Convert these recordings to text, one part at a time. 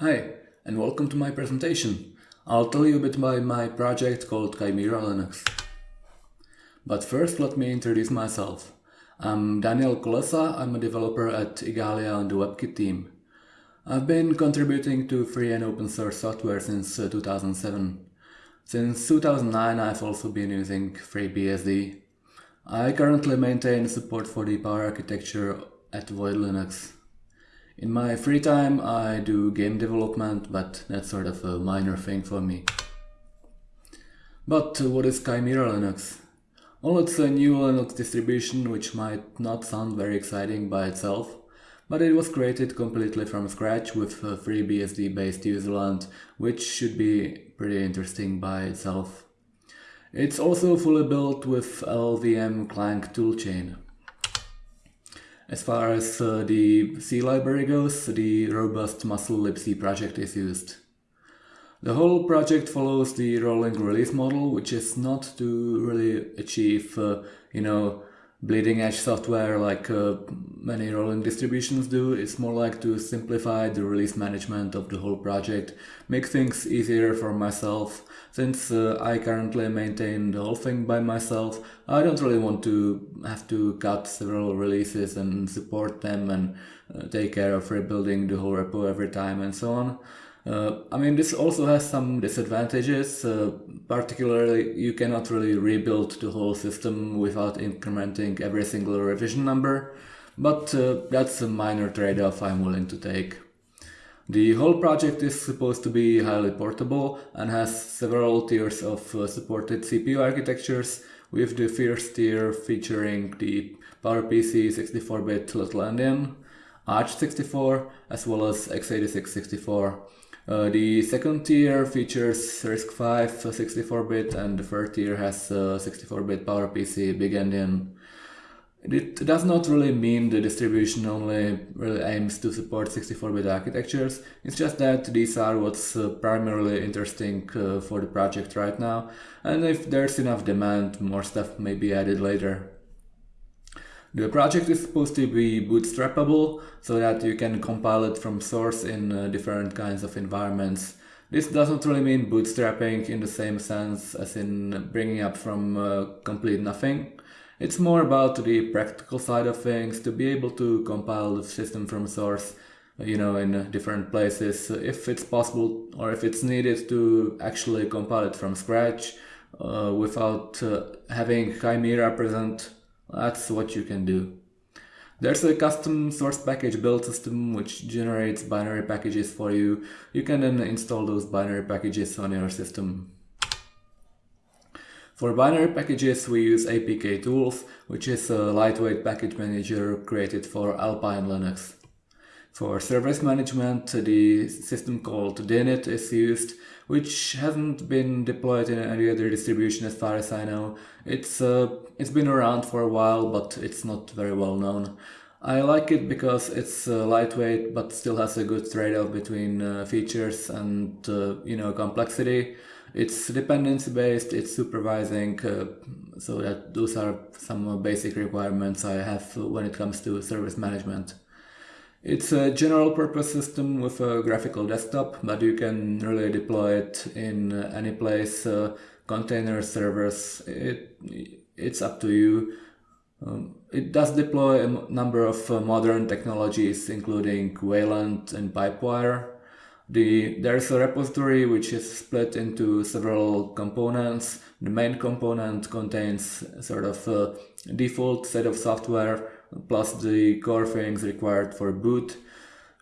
Hi, and welcome to my presentation. I'll tell you a bit about my project called Chimera Linux. But first let me introduce myself. I'm Daniel Kolesa, I'm a developer at Igalia on the WebKit team. I've been contributing to free and open source software since uh, 2007. Since 2009 I've also been using FreeBSD. I currently maintain support for the power architecture at Void Linux. In my free time I do game development, but that's sort of a minor thing for me. But what is Chimera Linux? Well, it's a new Linux distribution which might not sound very exciting by itself, but it was created completely from scratch with a FreeBSD based userland, which should be pretty interesting by itself. It's also fully built with LLVM Clang toolchain. As far as uh, the C library goes, the robust musl libc project is used. The whole project follows the rolling release model, which is not to really achieve, uh, you know, bleeding edge software like uh, many rolling distributions do. It's more like to simplify the release management of the whole project, make things easier for myself. Since uh, I currently maintain the whole thing by myself, I don't really want to have to cut several releases and support them and uh, take care of rebuilding the whole repo every time and so on. Uh, I mean, this also has some disadvantages, uh, particularly you cannot really rebuild the whole system without incrementing every single revision number, but uh, that's a minor trade-off I'm willing to take. The whole project is supposed to be highly portable and has several tiers of uh, supported CPU architectures, with the first tier featuring the PowerPC 64-bit Little Endian, AArch64, as well as x86 64. Uh, the second tier features RISC-V 64-bit and the third tier has 64-bit PowerPC Big Endian. It does not really mean the distribution only really aims to support 64-bit architectures, it's just that these are what's uh, primarily interesting uh, for the project right now, and if there's enough demand, more stuff may be added later. The project is supposed to be bootstrappable so that you can compile it from source in uh, different kinds of environments. This doesn't really mean bootstrapping in the same sense as in bringing up from uh, complete nothing. It's more about the practical side of things, to be able to compile the system from source you know, in different places, if it's possible or if it's needed to actually compile it from scratch uh, without uh, having Chimera present that's what you can do. There's a custom source package build system which generates binary packages for you. You can then install those binary packages on your system. For binary packages we use APK Tools, which is a lightweight package manager created for Alpine Linux. For service management, the system called Dinit is used, which hasn't been deployed in any other distribution as far as I know. It's, uh, it's been around for a while, but it's not very well known. I like it because it's uh, lightweight, but still has a good trade-off between uh, features and, uh, you know, complexity. It's dependency based, it's supervising, uh, so that those are some basic requirements I have when it comes to service management. It's a general purpose system with a graphical desktop, but you can really deploy it in any place, uh, container servers, it, it's up to you. Um, it does deploy a number of uh, modern technologies, including Wayland and Pipewire. The, there's a repository which is split into several components. The main component contains sort of a default set of software plus the core things required for boot.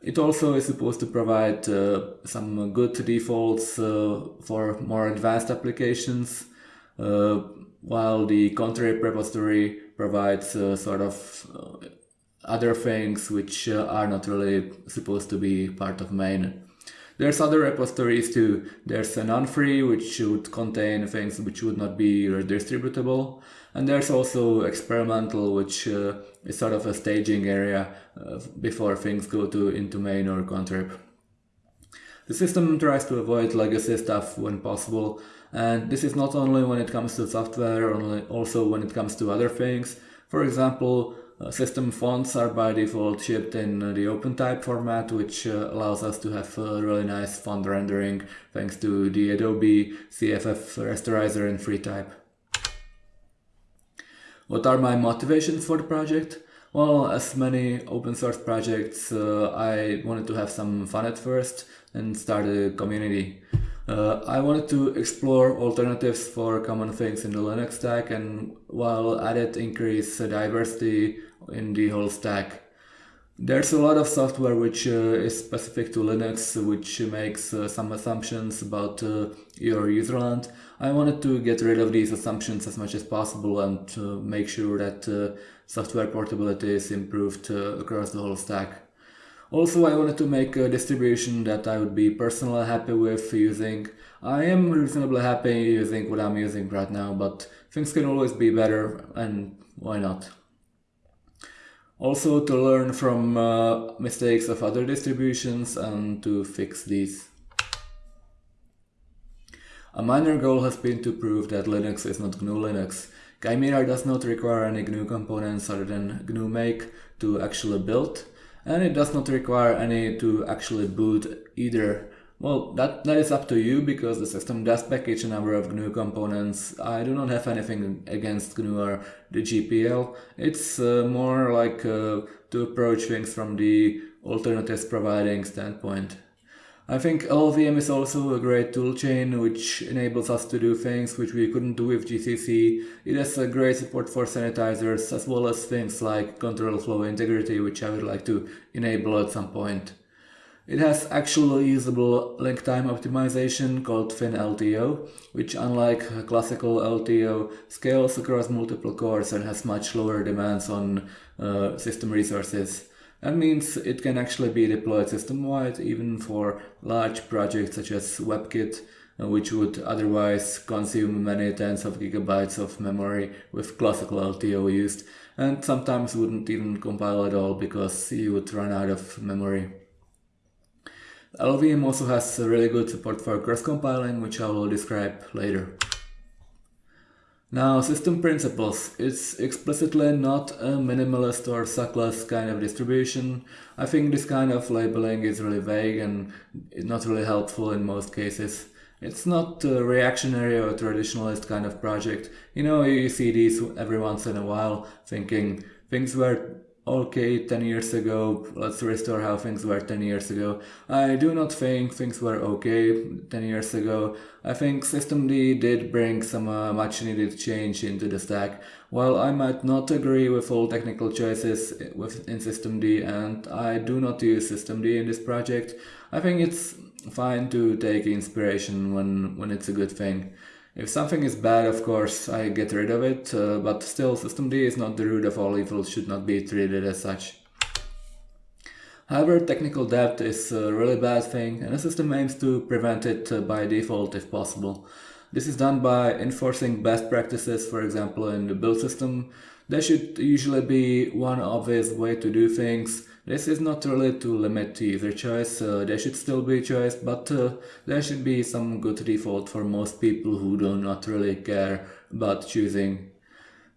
It also is supposed to provide uh, some good defaults uh, for more advanced applications, uh, while the contrib repository provides uh, sort of uh, other things which uh, are not really supposed to be part of main. There's other repositories too. There's a non-free which should contain things which would not be redistributable. And there's also experimental which uh, is sort of a staging area uh, before things go to into main or contrib. The system tries to avoid legacy stuff when possible and this is not only when it comes to software, only also when it comes to other things. For example, system fonts are by default shipped in uh, the OpenType format, which uh, allows us to have really nice font rendering thanks to the Adobe CFF rasterizer in FreeType. What are my motivations for the project? Well, as many open source projects, uh, I wanted to have some fun at first and start a community. Uh, I wanted to explore alternatives for common things in the Linux stack and while at it increase diversity in the whole stack. There's a lot of software which uh, is specific to Linux, which makes uh, some assumptions about uh, your userland. I wanted to get rid of these assumptions as much as possible and make sure that uh, software portability is improved uh, across the whole stack. Also, I wanted to make a distribution that I would be personally happy with using. I am reasonably happy using what I'm using right now, but things can always be better and why not? Also to learn from uh, mistakes of other distributions and to fix these. A minor goal has been to prove that Linux is not GNU Linux. Chimera does not require any GNU components other than GNU make to actually build and it does not require any to actually boot either. Well, that, that is up to you because the system does package a number of GNU components. I do not have anything against GNU or the GPL. It's uh, more like uh, to approach things from the alternatives providing standpoint. I think LLVM is also a great toolchain which enables us to do things which we couldn't do with GCC. It has a great support for sanitizers as well as things like control flow integrity which I would like to enable at some point. It has actual usable link time optimization called ThinLTO, which unlike classical LTO scales across multiple cores and has much lower demands on uh, system resources. That means it can actually be deployed system-wide even for large projects such as WebKit, uh, which would otherwise consume many tens of gigabytes of memory with classical LTO used, and sometimes wouldn't even compile at all because you would run out of memory. LLVM also has really good support for cross-compiling, which I will describe later. Now, system principles. It's explicitly not a minimalist or suckless kind of distribution. I think this kind of labeling is really vague and not really helpful in most cases. It's not a reactionary or traditionalist kind of project. You know, you see these every once in a while thinking things were okay 10 years ago, let's restore how things were 10 years ago. I do not think things were okay 10 years ago. I think systemd did bring some uh, much needed change into the stack. While I might not agree with all technical choices within systemd and I do not use systemd in this project, I think it's fine to take inspiration when, when it's a good thing. If something is bad, of course, I get rid of it, uh, but still systemd is not the root of all evil, should not be treated as such. However, technical debt is a really bad thing and the system aims to prevent it uh, by default if possible. This is done by enforcing best practices, for example in the build system. There should usually be one obvious way to do things, this is not really to limit either choice, uh, there should still be choice, but uh, there should be some good default for most people who do not really care about choosing.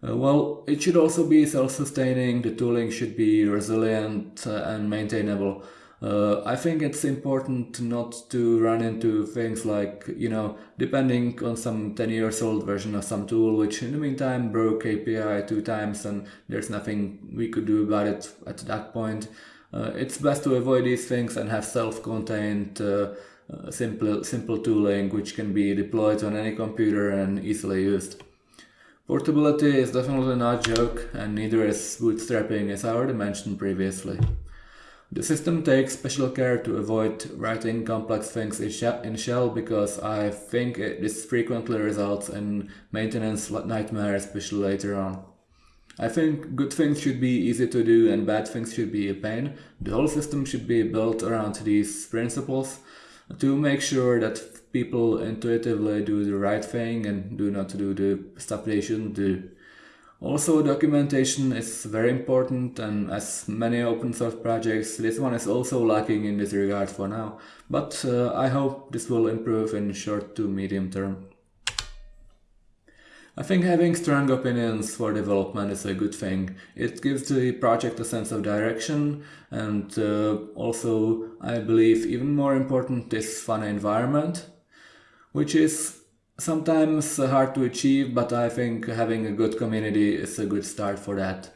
Uh, well, it should also be self-sustaining, the tooling should be resilient uh, and maintainable. Uh, I think it's important not to run into things like, you know, depending on some 10 years old version of some tool, which in the meantime broke API two times and there's nothing we could do about it at that point. Uh, it's best to avoid these things and have self-contained uh, uh simple, simple tooling which can be deployed on any computer and easily used. Portability is definitely not a joke and neither is bootstrapping as I already mentioned previously. The system takes special care to avoid writing complex things in shell because I think this frequently results in maintenance nightmares, especially later on. I think good things should be easy to do and bad things should be a pain. The whole system should be built around these principles to make sure that people intuitively do the right thing and do not do the stuff they shouldn't do. Also documentation is very important and as many open source projects this one is also lacking in this regard for now, but uh, I hope this will improve in short to medium term. I think having strong opinions for development is a good thing. It gives the project a sense of direction and uh, also, I believe, even more important, this fun environment, which is sometimes hard to achieve, but I think having a good community is a good start for that.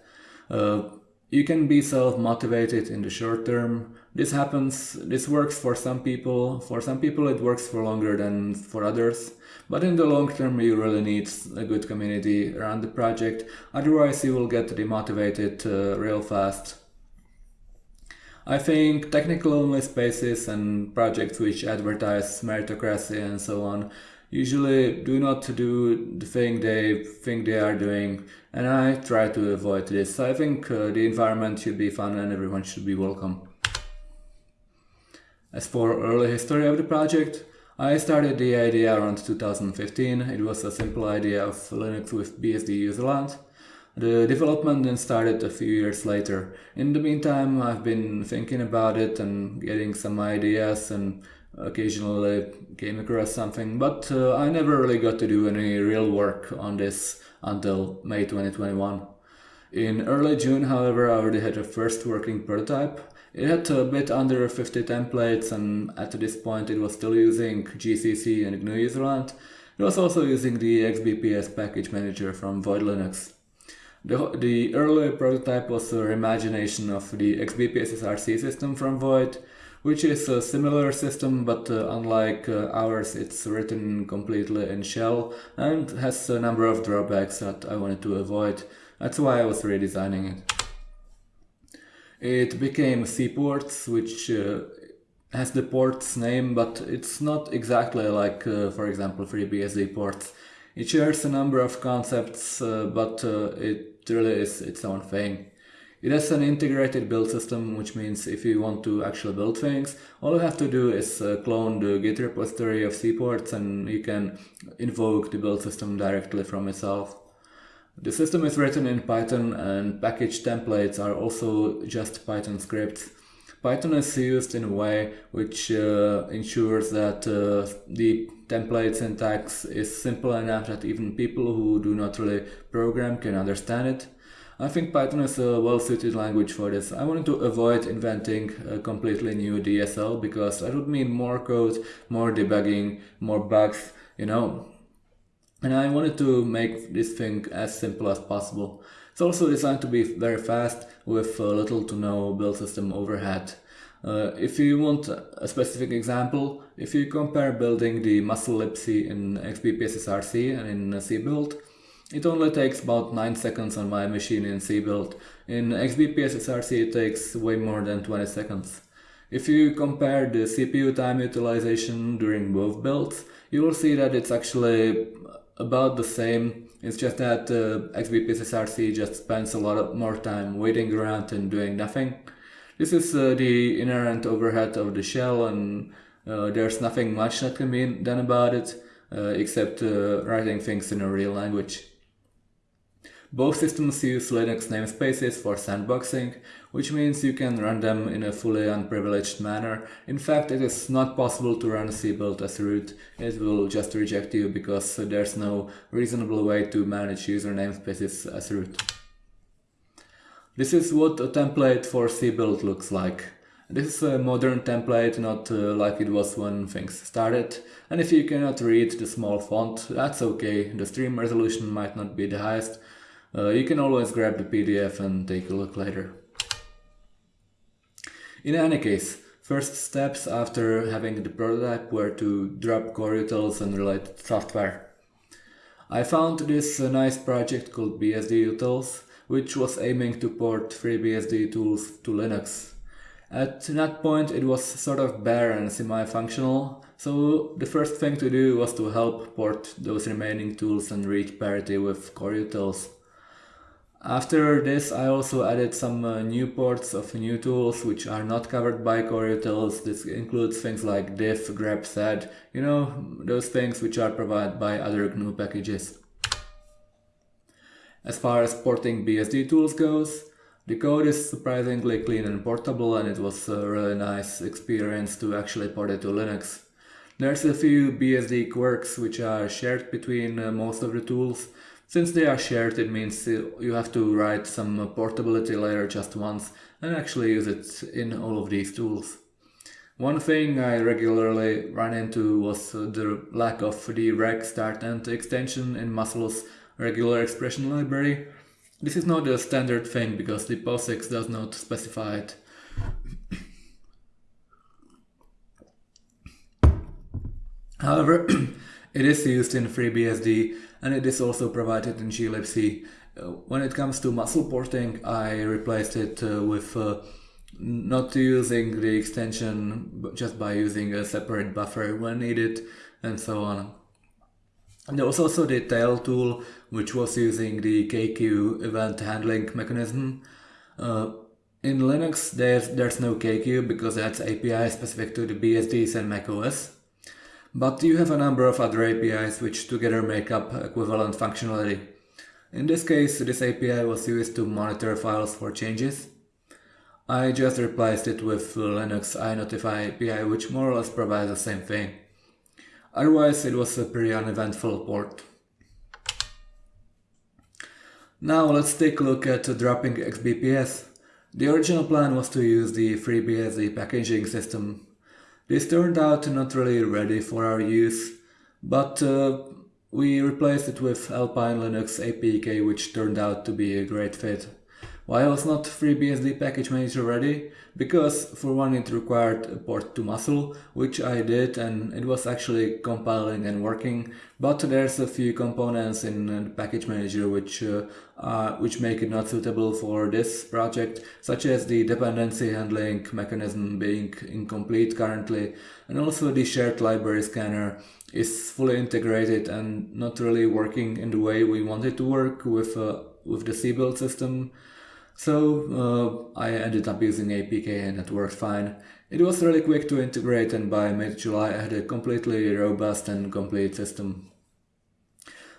Uh, you can be self-motivated in the short term. This happens, this works for some people. For some people it works for longer than for others. But in the long term you really need a good community around the project. Otherwise you will get demotivated uh, real fast. I think technical only spaces and projects which advertise meritocracy and so on usually do not do the thing they think they are doing and I try to avoid this. So I think uh, the environment should be fun and everyone should be welcome. As for early history of the project, I started the idea around 2015. It was a simple idea of Linux with BSD userland. The development then started a few years later. In the meantime, I've been thinking about it and getting some ideas and occasionally came across something, but uh, I never really got to do any real work on this until May 2021. In early June, however, I already had a first working prototype. It had a bit under 50 templates and at this point it was still using GCC and GNU userland. It was also using the XBPS package manager from Void Linux. The, the early prototype was a reimagination of the XBPS SRC system from Void, which is a similar system, but uh, unlike uh, ours, it's written completely in shell and has a number of drawbacks that I wanted to avoid. That's why I was redesigning it. It became cports, which uh, has the port's name, but it's not exactly like, uh, for example, FreeBSD ports. It shares a number of concepts, uh, but uh, it really is its own thing. It has an integrated build system, which means if you want to actually build things, all you have to do is uh, clone the Git repository of cports and you can invoke the build system directly from itself. The system is written in Python and package templates are also just Python scripts. Python is used in a way which uh, ensures that uh, the template syntax is simple enough that even people who do not really program can understand it. I think Python is a well-suited language for this. I wanted to avoid inventing a completely new DSL because that would mean more code, more debugging, more bugs, you know. And I wanted to make this thing as simple as possible. It's also designed to be very fast with little to no build system overhead. Uh, if you want a specific example, if you compare building the musl libc in xbps-src and in cbuild, it only takes about 9 seconds on my machine in cbuild. In xbps-src it takes way more than 20 seconds. If you compare the CPU time utilization during both builds, you will see that it's actually about the same. It's just that uh, xbps-src just spends a lot more time waiting around and doing nothing. This is uh, the inherent overhead of the shell and uh, there's nothing much that can be done about it uh, except uh, writing things in a real language. Both systems use Linux namespaces for sandboxing, which means you can run them in a fully unprivileged manner. In fact, it is not possible to run cbuild as root. It will just reject you because there's no reasonable way to manage user namespaces as root. This is what a template for cbuild looks like. This is a modern template, not uh, like it was when things started. And if you cannot read the small font, that's okay. The stream resolution might not be the highest, uh, you can always grab the PDF and take a look later. In any case, first steps after having the prototype were to drop core utils and related software. I found this uh, nice project called BSD Utils, which was aiming to port FreeBSD tools to Linux. At that point it was sort of bare and semi-functional, so the first thing to do was to help port those remaining tools and reach parity with core utils. After this I also added some uh, new ports of new tools which are not covered by core utils. This includes things like diff, grep, sed, you know, those things which are provided by other GNU packages. As far as porting BSD tools goes, the code is surprisingly clean and portable and it was a really nice experience to actually port it to Linux. There's a few BSD quirks which are shared between uh, most of the tools, Since they are shared, it means you have to write some portability layer just once and actually use it in all of these tools. One thing I regularly ran into was the lack of the REG_STARTEND extension in musl's regular expression library. This is not a standard thing because the POSIX does not specify it. However, it is used in FreeBSD and it is also provided in glibc. Uh, when it comes to musl porting, I replaced it uh, with uh, not using the extension just by using a separate buffer when needed and so on. And there was also the tail tool which was using the kqueue event handling mechanism. Uh, in Linux there's, there's no kqueue because that's API specific to the BSDs and macOS. But you have a number of other APIs which together make up equivalent functionality. In this case, this API was used to monitor files for changes. I just replaced it with Linux iNotify API, which more or less provides the same thing. Otherwise, it was a pretty uneventful port. Now let's take a look at dropping XBPS. The original plan was to use the FreeBSD packaging system. This turned out not really ready for our use, but uh, we replaced it with Alpine Linux APK which turned out to be a great fit. Why was not FreeBSD package manager ready? Because for one it required a port to musl, which I did and it was actually compiling and working, but there's a few components in package manager which uh, uh, which make it not suitable for this project, such as the dependency handling mechanism being incomplete currently, and also the shared library scanner is fully integrated and not really working in the way we want it to work with, uh, with the cbuild system. So uh, I ended up using APK and it worked fine. It was really quick to integrate and by mid-July I had a completely robust and complete system.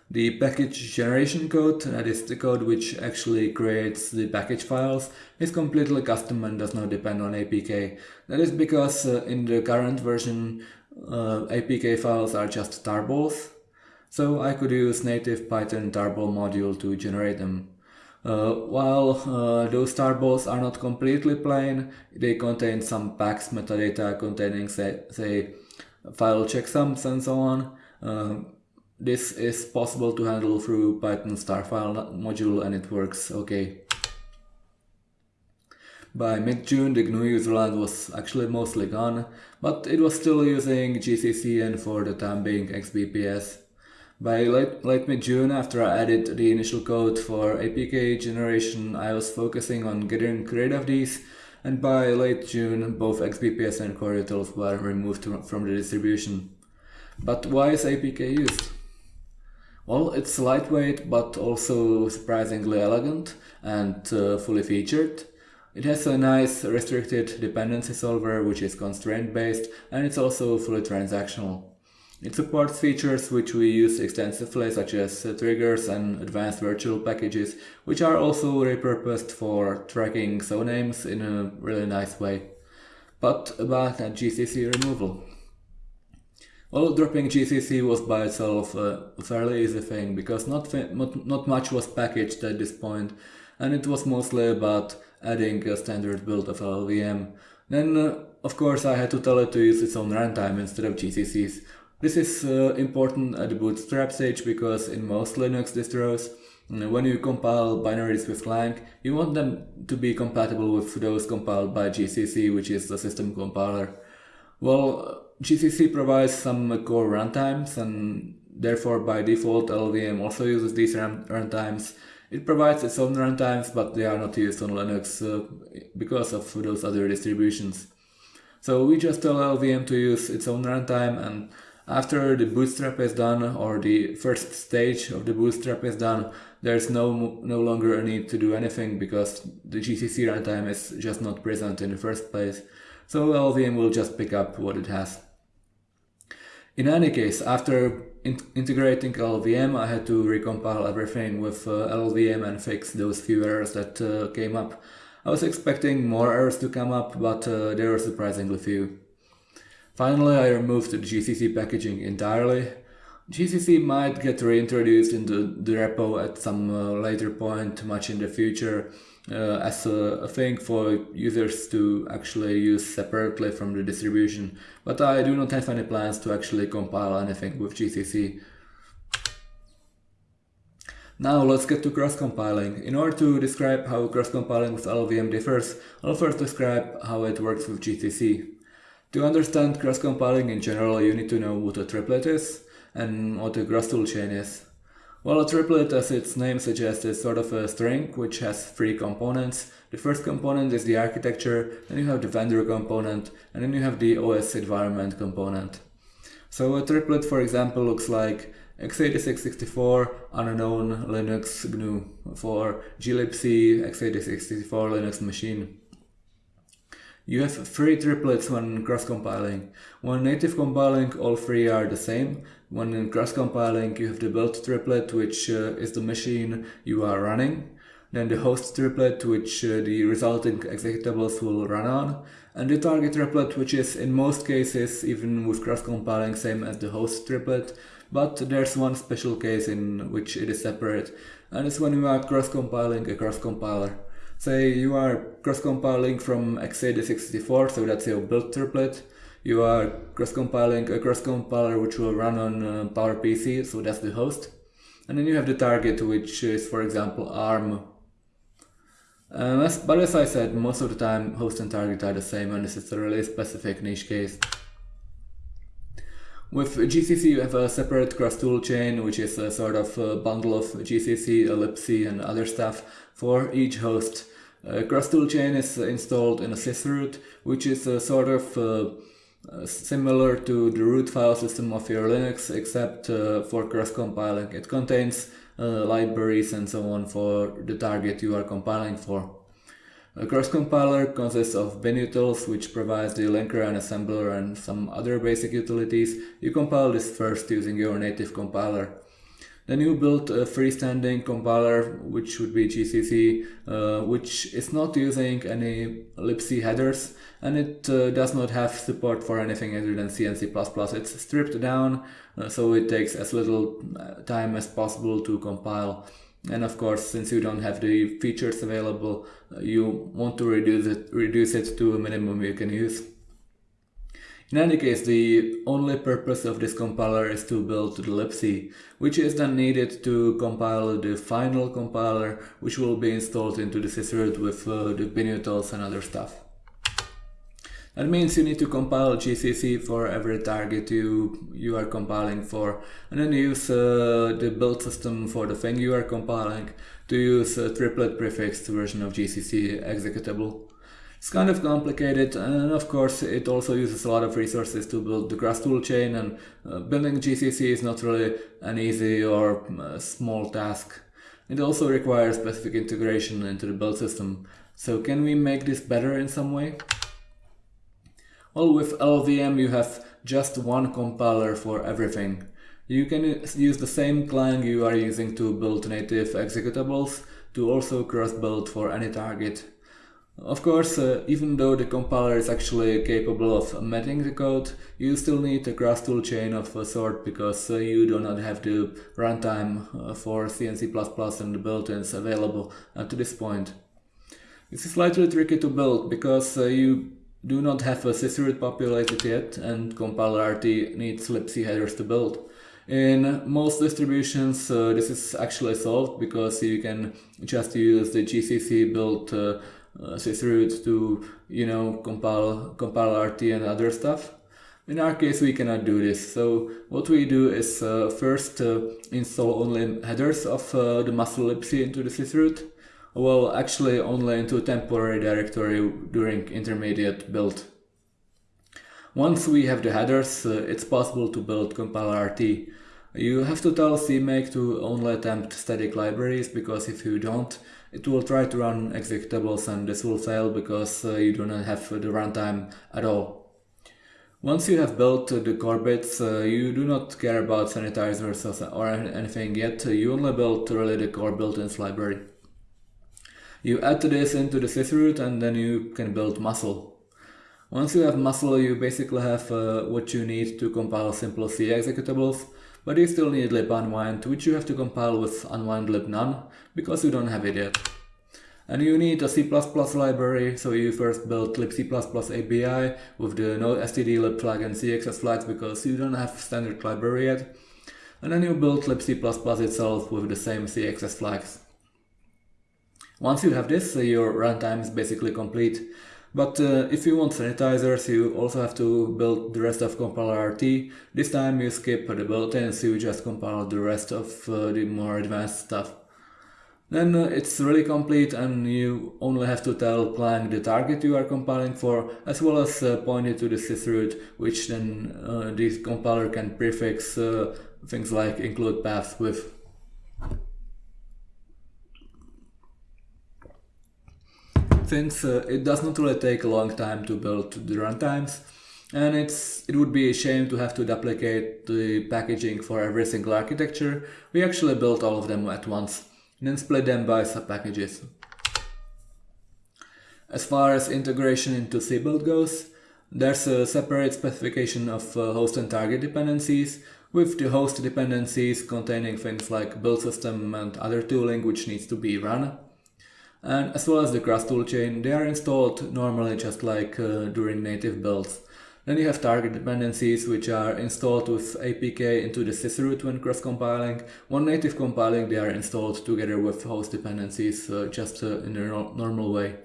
The package generation code, that is the code which actually creates the package files, is completely custom and does not depend on APK. That is because uh, in the current version uh, APK files are just tarballs, so I could use native Python tarball module to generate them. Uh, while uh, those tarballs are not completely plain, they contain some PAX metadata containing say, say file checksums and so on. Uh, this is possible to handle through Python's tarfile module and it works okay. By mid-June the GNU userland was actually mostly gone, but it was still using GCC and for the time being XBPS. By late, late mid-June, after I added the initial code for APK generation, I was focusing on getting rid of these, and by late June, both XBPS and CoreUtils were removed from the distribution. But why is APK used? Well, it's lightweight, but also surprisingly elegant and uh, fully featured. It has a nice restricted dependency solver, which is constraint based, and it's also fully transactional. It supports features which we use extensively such as uh, triggers and advanced virtual packages which are also repurposed for tracking sonames in a really nice way. But about that GCC removal. Well, dropping GCC was by itself a fairly easy thing because not, not, not much was packaged at this point and it was mostly about adding a standard build of LLVM. Then, uh, of course, I had to tell it to use its own runtime instead of GCC's this is uh, important at the bootstrap stage because in most Linux distros, when you compile binaries with Clang, you want them to be compatible with those compiled by GCC, which is the system compiler. Well, GCC provides some core runtimes and therefore by default LLVM also uses these runtimes. It provides its own runtimes, but they are not used on Linux uh, because of those other distributions. So we just tell LLVM to use its own runtime and after the bootstrap is done or the first stage of the bootstrap is done, there's no, no longer a need to do anything because the GCC runtime is just not present in the first place. So LLVM will just pick up what it has. In any case, after in integrating LLVM, I had to recompile everything with uh, LLVM and fix those few errors that uh, came up. I was expecting more errors to come up, but uh, there were surprisingly few. Finally, I removed the GCC packaging entirely. GCC might get reintroduced into the repo at some uh, later point, much in the future, uh, as a, a, thing for users to actually use separately from the distribution. But I do not have any plans to actually compile anything with GCC. Now let's get to cross-compiling. In order to describe how cross-compiling with LLVM differs, I'll first describe how it works with GCC. To understand cross-compiling in general, you need to know what a triplet is and what a cross toolchain is. Well, a triplet, as its name suggests, is sort of a string which has three components. The first component is the architecture, then you have the vendor component, and then you have the OS environment component. So a triplet, for example, looks like x86-64 unknown Linux GNU for glibc x86-64 Linux machine. You have three triplets when cross-compiling. When native compiling, all three are the same. When in cross-compiling, you have the build triplet, which uh, is the machine you are running. Then the host triplet, which uh, the resulting executables will run on. And the target triplet, which is in most cases, even with cross-compiling, same as the host triplet. But there's one special case in which it is separate. And it's when you are cross-compiling a cross-compiler. Say you are cross-compiling from x86-64, so that's your build triplet. You are cross-compiling a cross-compiler which will run on uh, PowerPC, so that's the host. And then you have the target, which is, for example, ARM. Um, as, but as I said, most of the time host and target are the same and this is a really specific niche case. With GCC you have a separate cross tool chain which is a sort of a bundle of GCC, Ellipse and other stuff for each host. Uh, cross tool chain is installed in a sysroot which is a sort of uh, uh, similar to the root file system of your Linux except uh, for cross compiling. It contains uh, libraries and so on for the target you are compiling for. A cross compiler consists of binutils, which provides the linker and assembler and some other basic utilities. You compile this first using your native compiler. Then you build a freestanding compiler, which would be GCC, uh, which is not using any libc headers, and it uh, does not have support for anything other than C and C++. It's stripped down, uh, so it takes as little uh, time as possible to compile and of course since you don't have the features available uh, you want to reduce it reduce it to a minimum you can use in any case, the only purpose of this compiler is to build the libc, which is then needed to compile the final compiler, which will be installed into the sysroot with uh, the binutils and other stuff. That means you need to compile GCC for every target you, you are compiling for and then use uh, the build system for the thing you are compiling to use a triplet prefixed version of GCC executable. It's kind of complicated and of course it also uses a lot of resources to build the cross toolchain and uh, building GCC is not really an easy or uh, small task. It also requires specific integration into the build system. So can we make this better in some way? Well, with LLVM you have just one compiler for everything. You can use the same Clang you are using to build native executables to also cross-build for any target. Of course, uh, even though the compiler is actually capable of embedding the code, you still need a cross tool chain of a sort because uh, you do not have the runtime uh, for C and C++ the built-ins available to this point. This is slightly tricky to build because uh, you do not have a sysroot populated yet and compiler-RT needs libc headers to build. In most distributions uh, this is actually solved because you can just use the GCC built uh, uh, sysroot to you know compile compile RT and other stuff. In our case we cannot do this so what we do is uh, first uh, install only headers of uh, the musl libc into the sysroot well, actually only into a temporary directory during intermediate build. Once we have the headers, uh, it's possible to build compiler RT. You have to tell CMake to only attempt static libraries because if you don't, it will try to run executables and this will fail because uh, you do not have the runtime at all. Once you have built the core bits, uh, you do not care about sanitizers or anything yet, you only build really the core built-ins library. You add this into the sysroot and then you can build musl. Once you have musl, you basically have uh, what you need to compile simple C executables, but you still need lib unwind, which you have to compile with unwind lib none, because you don't have it yet. And you need a C++ library, so you first build libc++ API with the nostdlib flag and cxs flags because you don't have standard library yet. And then you build libc++ itself with the same cxs flags. Once you have this, your runtime is basically complete. But uh, if you want sanitizers, you also have to build the rest of compiler RT. This time you skip the built-ins, you just compile the rest of uh, the more advanced stuff. Then uh, it's really complete and you only have to tell Clang the target you are compiling for, as well as uh, point it to the sysroot, which then uh, the compiler can prefix uh, things like include paths with. Since it does not really take a long time to build the runtimes, and it's it would be a shame to have to duplicate the packaging for every single architecture, we actually built all of them at once, and then split them by sub-packages. As far as integration into cbuild goes, there's a separate specification of uh, host and target dependencies, with the host dependencies containing things like build system and other tooling which needs to be run and as well as the cross toolchain, they are installed normally just like uh, during native builds. Then you have target dependencies which are installed with APK into the sysroot when cross-compiling. When native compiling they are installed together with host dependencies uh, just uh, in a no normal way.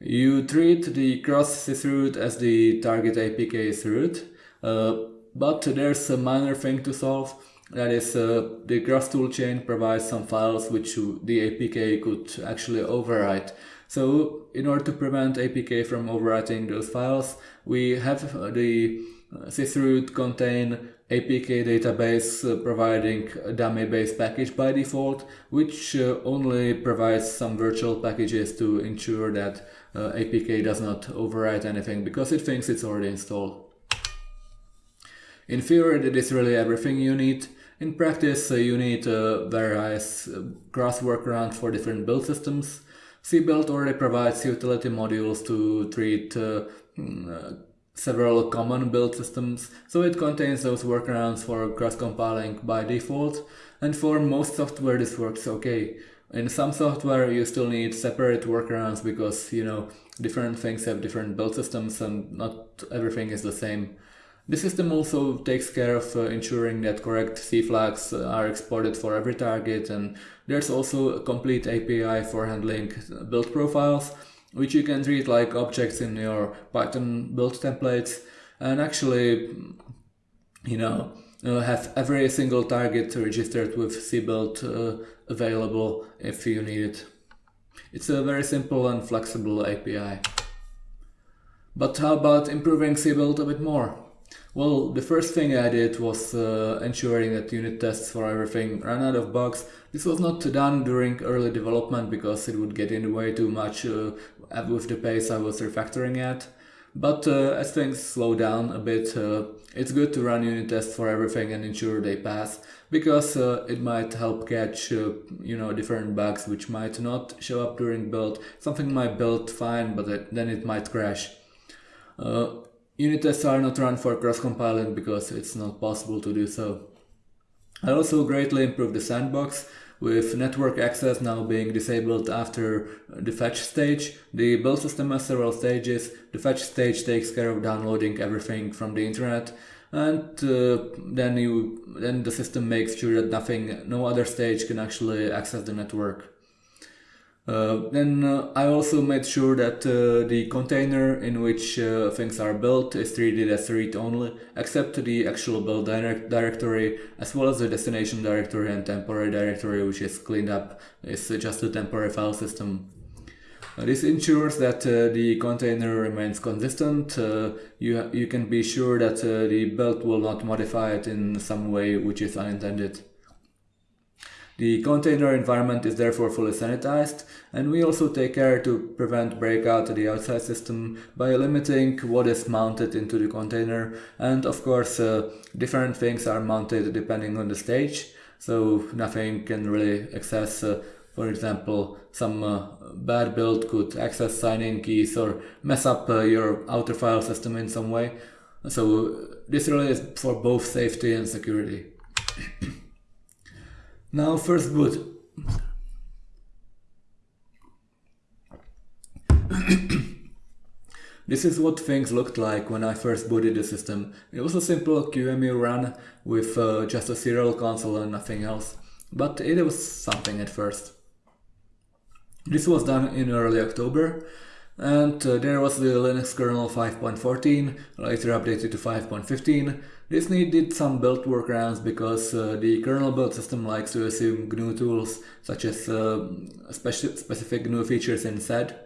You treat the cross sysroot as the target APK root, uh, but there's a minor thing to solve. That is, uh, the cross toolchain provides some files which the APK could actually overwrite. So in order to prevent APK from overwriting those files, we have the uh, sysroot contain APK database uh, providing a dummy-based package by default, which uh, only provides some virtual packages to ensure that uh, APK does not overwrite anything because it thinks it's already installed. In theory, that is really everything you need. In practice, uh, you need uh, various uh, cross workarounds for different build systems. cbuild already provides utility modules to treat mm, several common build systems, so it contains those workarounds for cross-compiling by default, and for most software this works okay. In some software you still need separate workarounds because, you know, different things have different build systems and not everything is the same. The system also takes care of uh, ensuring that correct C flags uh, are exported for every target and there's also a complete API for handling build profiles which you can treat like objects in your Python build templates and actually you know uh, have every single target registered with cbuild uh, available if you need it. It's a very simple and flexible API. But how about improving cbuild a bit more? Well, the first thing I did was uh, ensuring that unit tests for everything ran out of bugs. This was not done during early development because it would get in the way too much uh, with the pace I was refactoring at. But uh, as things slow down a bit, uh, it's good to run unit tests for everything and ensure they pass, because uh, it might help catch, uh, you know, different bugs which might not show up during build. Something might build fine, but then it might crash. Uh, Unit tests are not run for cross-compiling because it's not possible to do so. I also greatly improved the sandbox, with network access now being disabled after the fetch stage. The build system has several stages. The fetch stage takes care of downloading everything from the internet and uh, then you then the system makes sure that nothing no other stage can actually access the network. Uh, then uh, I also made sure that uh, the container in which uh, things are built is treated as read-only, except the actual build direct directory, as well as the destination directory and temporary directory, which is cleaned up. It's just a temporary file system. Uh, this ensures that the container remains consistent. you, you can be sure that the build will not modify it in some way which is unintended. The container environment is therefore fully sanitized, and we also take care to prevent breakout to the outside system by limiting what is mounted into the container, and of course uh, different things are mounted depending on the stage, so nothing can really access uh, for example, some uh, bad build could access signing keys or mess up uh, your outer file system in some way. So this really is for both safety and security. now first boot. This is what things looked like when I first booted the system. It was a simple QEMU run with uh, just a serial console and nothing else, but it was something at first. This was done in early October, and uh, there was the Linux kernel 5.14, later updated to 5.15. This needed some build workarounds because uh, the kernel build system likes to assume GNU tools such as uh, speci specific GNU features in sed.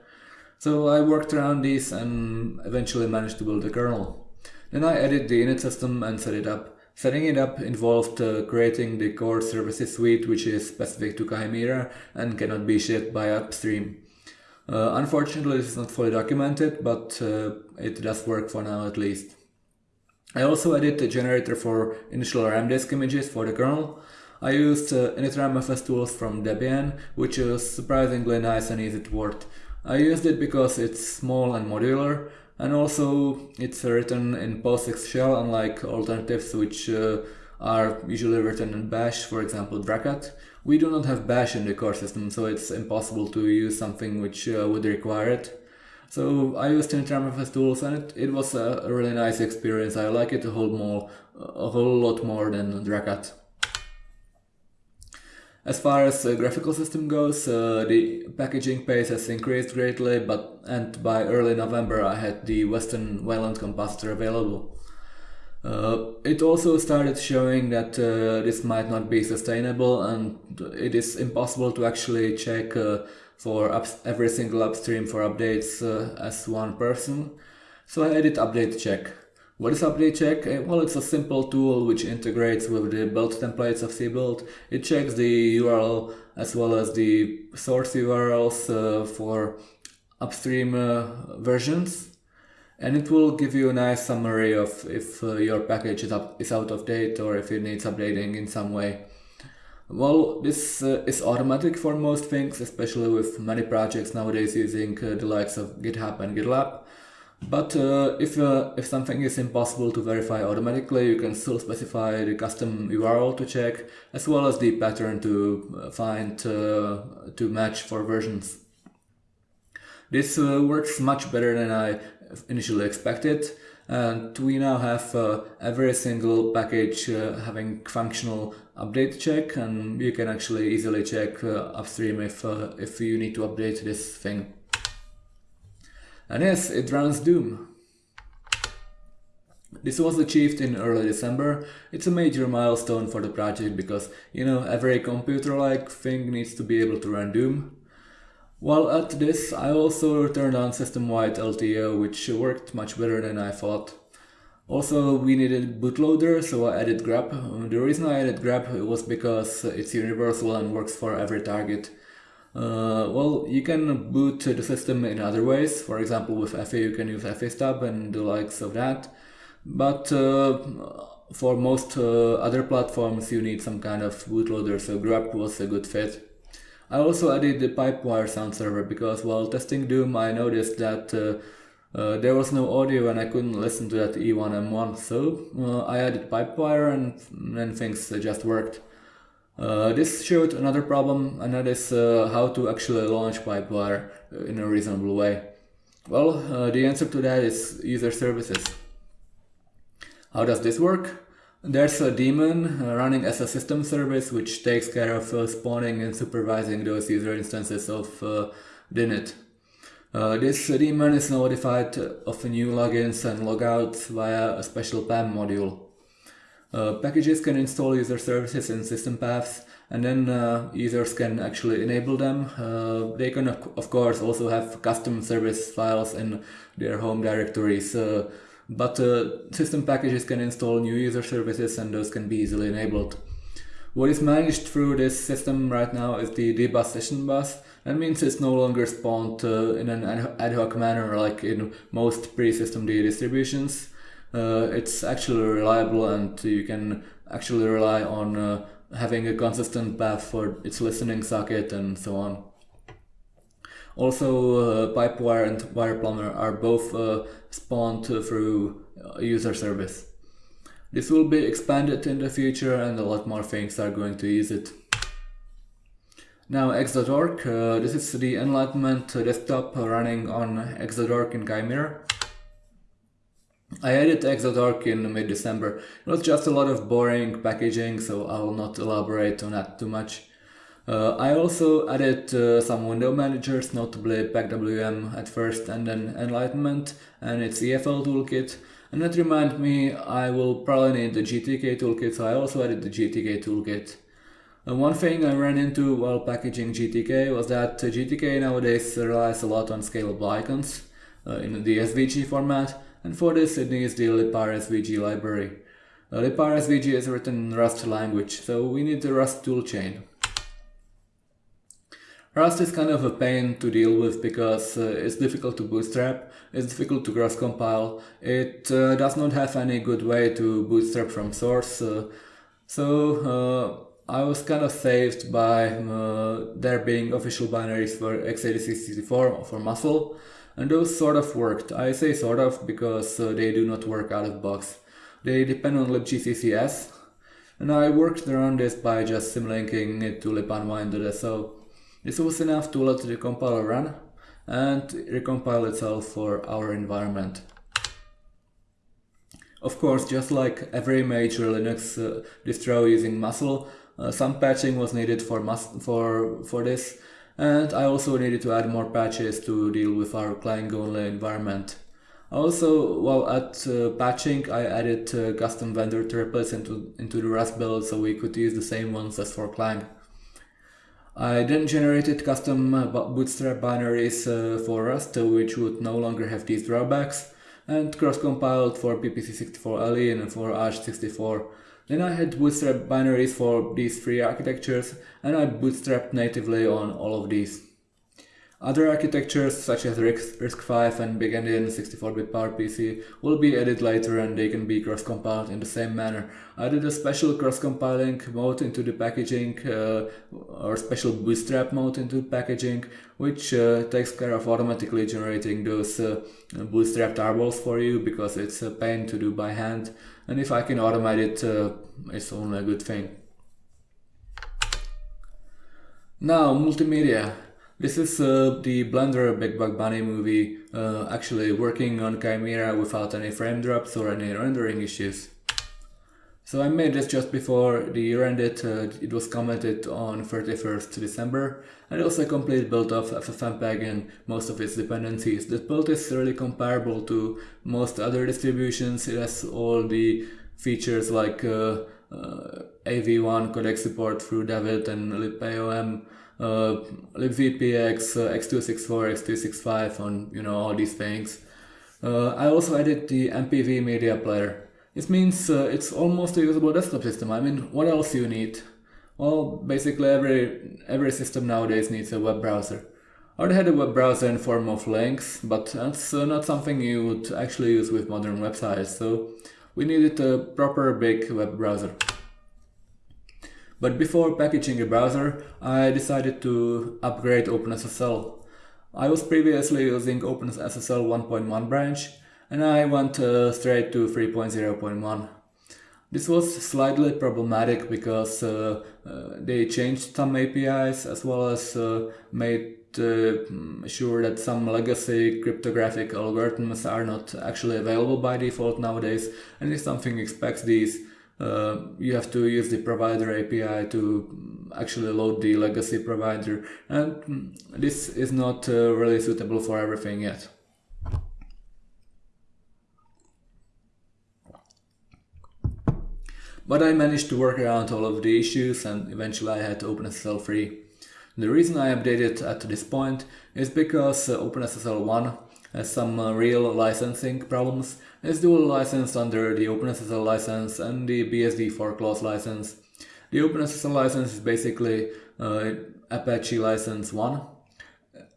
So I worked around these and eventually managed to build the kernel. Then I added the init system and set it up. Setting it up involved uh, creating the core services suite which is specific to Chimera and cannot be shipped by upstream. Uh, unfortunately this is not fully documented, but uh, it does work for now at least. I also added a generator for initial RAM disk images for the kernel. I used uh, initramfs tools from Debian, which is surprisingly nice and easy to work. I used it because it's small and modular and also it's written in POSIX shell unlike alternatives which uh, are usually written in bash, for example Dracut. We do not have bash in the core system so it's impossible to use something which uh, would require it. So I used initramfs tools and it, it was a really nice experience. I like it a whole more, a whole lot more than Dracut. As far as the graphical system goes, uh, the packaging pace has increased greatly, but and by early November I had the Weston Wayland compositor available. Uh, it also started showing that uh, this might not be sustainable and it is impossible to actually check for every single upstream for updates uh, as one person. So I added update check. What is update check? Uh, well, it's a simple tool which integrates with the build templates of cbuild. It checks the URL as well as the source URLs uh, for upstream uh, versions. And it will give you a nice summary of if uh, your package is, up, is out of date or if it needs updating in some way. Well, this uh, is automatic for most things, especially with many projects nowadays using uh, the likes of GitHub and GitLab. But uh, if, uh, if something is impossible to verify automatically, you can still specify the custom URL to check, as well as the pattern to uh, find uh, to match for versions. This uh, works much better than I initially expected, and we now have uh, every single package having functional update check, and you can actually easily check uh, upstream if, uh, if you need to update this thing. And yes, it runs Doom. This was achieved in early December. It's a major milestone for the project because, you know, every computer-like thing needs to be able to run Doom. While at this, I also turned on system-wide LTO, which worked much better than I thought. Also, we needed bootloader, so I added GRUB. The reason I added GRUB was because it's universal and works for every target. Uh, well, you can boot the system in other ways. For example, with EFI you can use EFI-stub and the likes of that. But uh, for most uh, other platforms you need some kind of bootloader, so GRUB was a good fit. I also added the Pipewire sound server because while testing Doom I noticed that uh, uh, there was no audio and I couldn't listen to that E1M1, so uh, I added Pipewire and then things just worked. Uh, this showed another problem, and that is uh, how to actually launch Pipewire in a reasonable way. Well, uh, the answer to that is user services. How does this work? There's a daemon uh, running as a system service which takes care of uh, spawning and supervising those user instances of uh, Dinit. Uh, this daemon is notified of new logins and logouts via a special PAM module. Uh, packages can install user services in system paths and then uh, users can actually enable them. Uh, they can of course also have custom service files in their home directories, uh, but uh, system packages can install new user services and those can be easily enabled. What is managed through this system right now is the dbus session bus. That means it's no longer spawned uh, in an ad hoc manner like in most pre-systemd distributions uh, it's actually reliable and you can actually rely on uh, having a consistent path for its listening socket and so on. Also, uh, Pipewire and WirePlumber are both uh, spawned through user service. This will be expanded in the future and a lot more things are going to use it. Now X.org, uh, this is the Enlightenment desktop running on X.org in Chimera. I added X.org in mid-December. It was just a lot of boring packaging, so I will not elaborate on that too much. Uh, I also added uh, some window managers, notably PekWM at first and then Enlightenment and its EFL toolkit. And that reminded me I will probably need the GTK toolkit, so I also added the GTK toolkit. And one thing I ran into while packaging GTK was that GTK nowadays relies a lot on scalable icons uh, in the SVG format, and for this it needs the librsvg library. Uh, librsvg is written in Rust language, so we need the Rust toolchain. Rust is kind of a pain to deal with because uh, it's difficult to bootstrap, it's difficult to cross compile, it uh, does not have any good way to bootstrap from source, uh, so uh, I was kind of saved by uh, there being official binaries for x86-64 for musl, and those sort of worked. I say sort of because uh, they do not work out of box. They depend on libgcc_s, and I worked around this by just symlinking it to libunwind.so. This was enough to let the compiler run and recompile itself for our environment. Of course, just like every major Linux uh, distro using Musl, uh, some patching was needed for, for, for this, and I also needed to add more patches to deal with our Clang-only environment. Also, while at uh, patching, I added uh, custom vendor triplets into, into the Rust build so we could use the same ones as for Clang. I then generated custom uh, bootstrap binaries uh, for Rust, uh, which would no longer have these drawbacks, and cross-compiled for PPC64LE and for AArch64. Then I had bootstrap binaries for these three architectures, and I bootstrapped natively on all of these. Other architectures such as RISC-V and Big Endian 64-bit PowerPC will be added later and they can be cross-compiled in the same manner. I did a special cross-compiling mode into the packaging uh, or special bootstrap mode into the packaging which uh, takes care of automatically generating those uh, bootstrap tarballs for you because it's a pain to do by hand and if I can automate it uh, it's only a good thing. Now multimedia. This is uh, the Blender Big Buck Bunny movie uh, actually working on Chimera without any frame drops or any rendering issues. So I made this just before the year ended, uh, it was commented on 31st December and also complete build of FFmpeg and most of its dependencies. This build is really comparable to most other distributions, it has all the features like uh, uh, AV1 codec support through dav1d and libaom uh, libvpx, uh, x264, x265 on you know all these things. Uh, I also added the MPV media player. This means uh, it's almost a usable desktop system. I mean, what else you need? Well, basically every every system nowadays needs a web browser. I already had a web browser in form of Lynx, but that's uh, not something you would actually use with modern websites, so we needed a proper big web browser. But before packaging a browser, I decided to upgrade OpenSSL. I was previously using OpenSSL 1.1 branch and I went uh, straight to 3.0.1. This was slightly problematic because uh, uh, they changed some APIs as well as uh, made uh, sure that some legacy cryptographic algorithms are not actually available by default nowadays and if something expects these uh, you have to use the provider API to actually load the legacy provider and this is not uh, really suitable for everything yet. But I managed to work around all of the issues and eventually I had to OpenSSL 3. The reason I updated at this point is because uh, OpenSSL 1 has some uh, real licensing problems It's dual licensed under the OpenSSL license and the BSD4 clause license. The OpenSSL license is basically uh, Apache license 1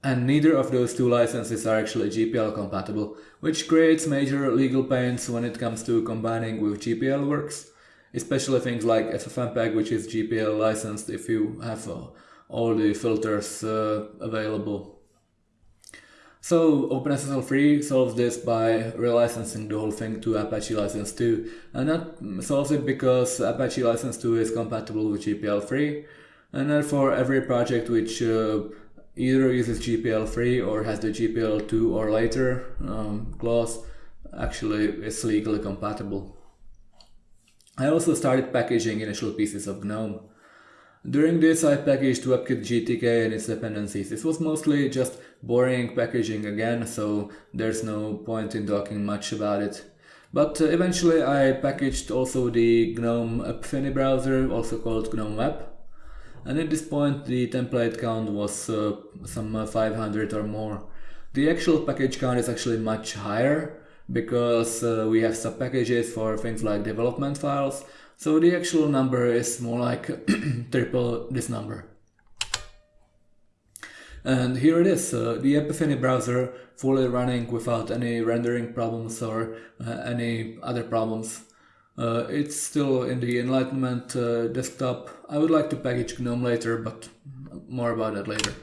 and neither of those two licenses are actually GPL compatible, which creates major legal pains when it comes to combining with GPL works, especially things like FFmpeg which is GPL licensed if you have uh, all the filters uh, available. So OpenSSL 3 solves this by relicensing the whole thing to Apache License 2. And that solves it because Apache License 2 is compatible with GPL 3. And therefore every project which uh, either uses GPL 3 or has the GPL 2 or later um, clause actually is legally compatible. I also started packaging initial pieces of GNOME. During this I packaged WebKit GTK and its dependencies. This was mostly just boring packaging again, so there's no point in talking much about it. But uh, eventually I packaged also the GNOME Epiphany browser, also called GNOME Web. And at this point the template count was uh, some uh, 500 or more. The actual package count is actually much higher because uh, we have sub packages for things like development files so the actual number is more like triple this number. And here it is, uh, the Epiphany browser fully running without any rendering problems or uh, any other problems. Uh, it's still in the Enlightenment uh, desktop. I would like to package GNOME later, but more about that later.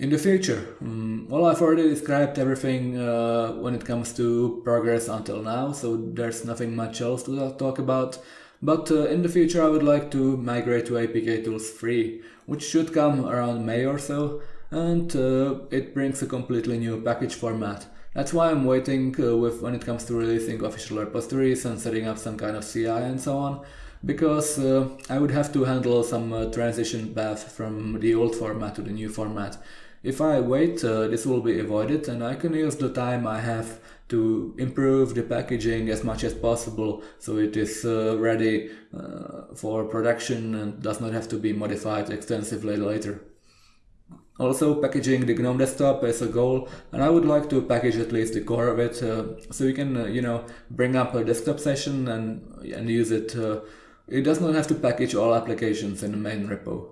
In the future, um, well, I've already described everything uh, when it comes to progress until now, so there's nothing much else to talk about. But uh, in the future, I would like to migrate to APK Tools 3, which should come around May or so, and uh, it brings a completely new package format. That's why I'm waiting uh, with when it comes to releasing official repositories and setting up some kind of CI and so on, because uh, I would have to handle some uh, transition path from the old format to the new format. If I wait, uh, this will be avoided and I can use the time I have to improve the packaging as much as possible so it is uh, ready uh, for production and does not have to be modified extensively later. Also packaging the GNOME desktop is a goal and I would like to package at least the core of it uh, so you can uh, you know bring up a desktop session and, and use it. Uh, it does not have to package all applications in the main repo.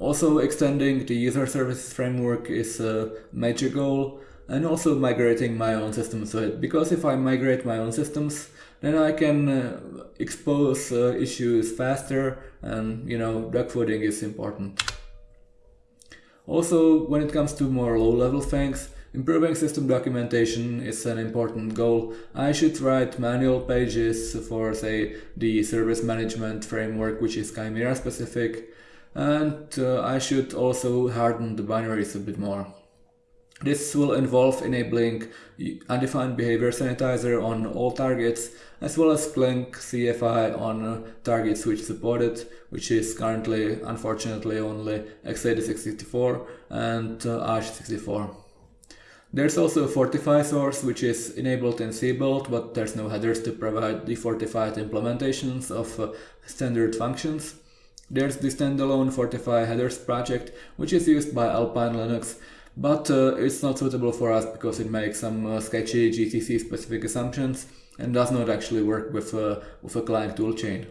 Also extending the user services framework is a major goal and also migrating my own systems because if I migrate my own systems then I can uh, expose uh, issues faster and you know dogfooding is important. Also when it comes to more low level things Improving system documentation is an important goal. I should write manual pages for say the service management framework which is Chimera specific and uh, I should also harden the binaries a bit more. This will involve enabling undefined behavior sanitizer on all targets as well as Clang CFI on uh, targets which support it, which is currently unfortunately only x86-64 and uh, AArch64. There's also a Fortify source which is enabled in Cbuild but there's no headers to provide the fortified implementations of uh, standard functions. There's the standalone Fortify headers project, which is used by Alpine Linux, but uh, it's not suitable for us because it makes some uh, sketchy GCC specific assumptions and does not actually work with, uh, with a Clang toolchain.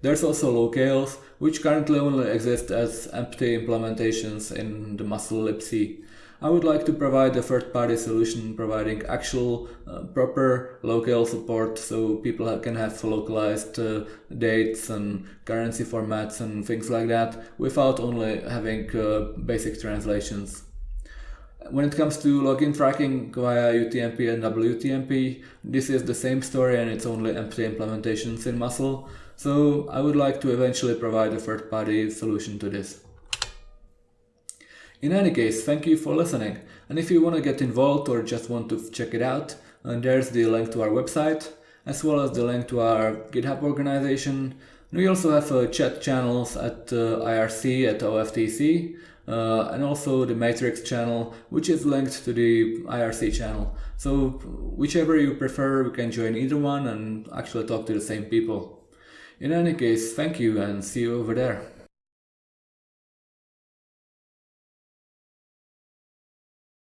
There's also locales, which currently only exist as empty implementations in the musl libc. I would like to provide a third-party solution providing actual uh, proper local support so people can have localized uh, dates and currency formats and things like that without only having uh, basic translations. When it comes to login tracking via UTMP and WTMP, this is the same story and it's only empty implementations in musl. So I would like to eventually provide a third-party solution to this. In any case, thank you for listening. And if you want to get involved or just want to check it out, there's the link to our website, as well as the link to our GitHub organization. We also have uh, chat channels at uh, IRC at OFTC, uh, and also the Matrix channel, which is linked to the IRC channel. So whichever you prefer, you can join either one and actually talk to the same people. In any case, thank you and see you over there.